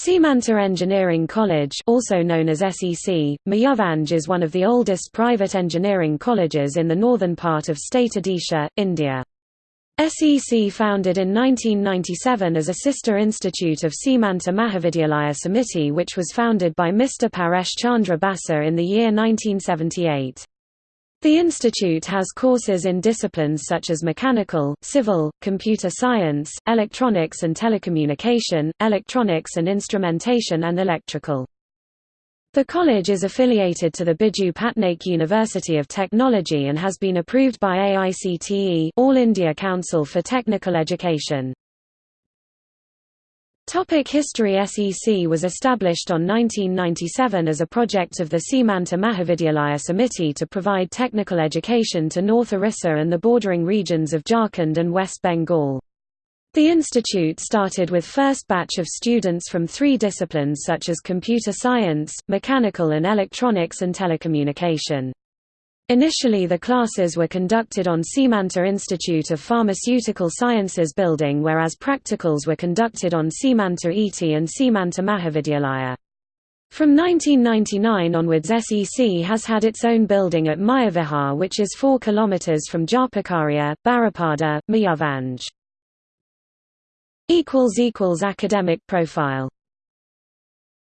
Seemantha Engineering College also known as SEC, Mayurbhanj is one of the oldest private engineering colleges in the northern part of state Odisha, India. SEC founded in 1997 as a sister institute of Seemantha Mahavidyalaya Samiti which was founded by Mr. Paresh Chandra Basa in the year 1978. The institute has courses in disciplines such as mechanical, civil, computer science, electronics and telecommunication, electronics and instrumentation and electrical. The college is affiliated to the Biju Patnaik University of Technology and has been approved by AICTE All India Council for Technical Education. Topic History SEC was established on 1997 as a project of the Seemantha Mahavidyalaya Samiti to provide technical education to North Orissa and the bordering regions of Jharkhand and West Bengal. The institute started with first batch of students from three disciplines such as computer science, mechanical and electronics and telecommunication. Initially the classes were conducted on Seemantha Institute of Pharmaceutical Sciences building whereas practicals were conducted on Seemantha ET and Seemantha Mahavidyalaya. From 1999 onwards SEC has had its own building at Mayavihar which is 4 km from Jharpokharia, Baripada, Mayurbhanj. Academic profile